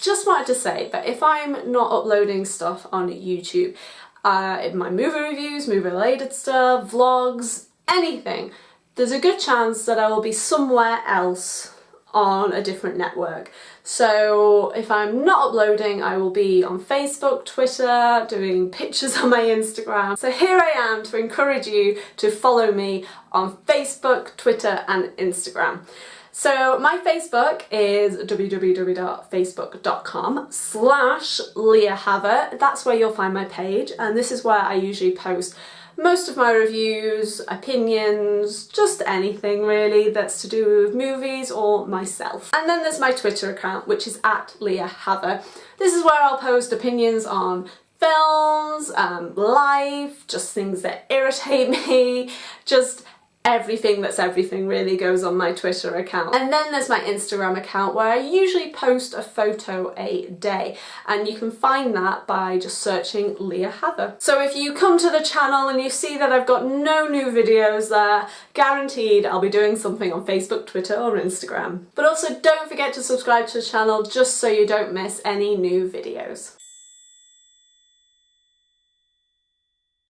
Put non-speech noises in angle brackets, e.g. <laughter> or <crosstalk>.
Just wanted to say that if I'm not uploading stuff on YouTube, uh, my movie reviews, movie related stuff, vlogs, anything, there's a good chance that I will be somewhere else on a different network. So if I'm not uploading, I will be on Facebook, Twitter, doing pictures <laughs> on my Instagram. So here I am to encourage you to follow me on Facebook, Twitter and Instagram. So my Facebook is www.facebook.com slash Leah. That's where you'll find my page and this is where I usually post most of my reviews, opinions, just anything really that's to do with movies or myself. And then there's my Twitter account which is at Leah Hather. This is where I'll post opinions on films, um, life, just things that irritate <laughs> me, just everything that's everything really goes on my Twitter account. And then there's my Instagram account where I usually post a photo a day and you can find that by just searching Leah Hather. So if you come to the channel and you see that I've got no new videos there, guaranteed I'll be doing something on Facebook, Twitter or Instagram. But also don't forget to subscribe to the channel just so you don't miss any new videos.